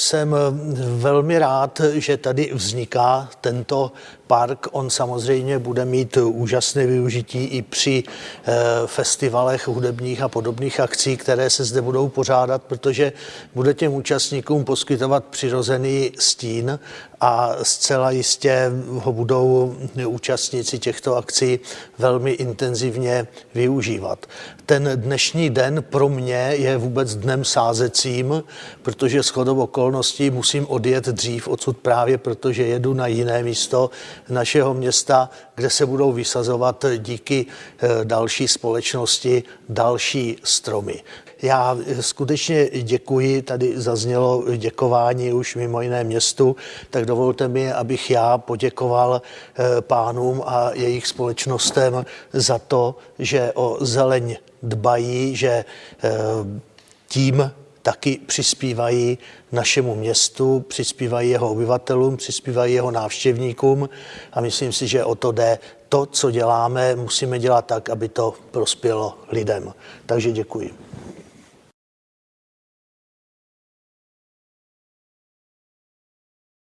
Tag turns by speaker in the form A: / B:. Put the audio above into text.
A: jsem velmi rád, že tady vzniká tento park. On samozřejmě bude mít úžasné využití i při eh, festivalech hudebních a podobných akcí, které se zde budou pořádat, protože bude těm účastníkům poskytovat přirozený stín a zcela jistě ho budou účastníci těchto akcí velmi intenzivně využívat. Ten dnešní den pro mě je vůbec dnem sázecím, protože shodou okolností musím odjet dřív odsud právě, protože jedu na jiné místo našeho města, kde se budou vysazovat díky eh, další společnosti další stromy. Já skutečně děkuji, tady zaznělo děkování už mimo jiné městu, tak dovolte mi, abych já poděkoval eh, pánům a jejich společnostem za to, že o zeleň dbají, že eh, tím taky přispívají našemu městu, přispívají jeho obyvatelům, přispívají jeho návštěvníkům a myslím si, že o to jde. To, co děláme, musíme dělat tak, aby to prospělo lidem. Takže děkuji.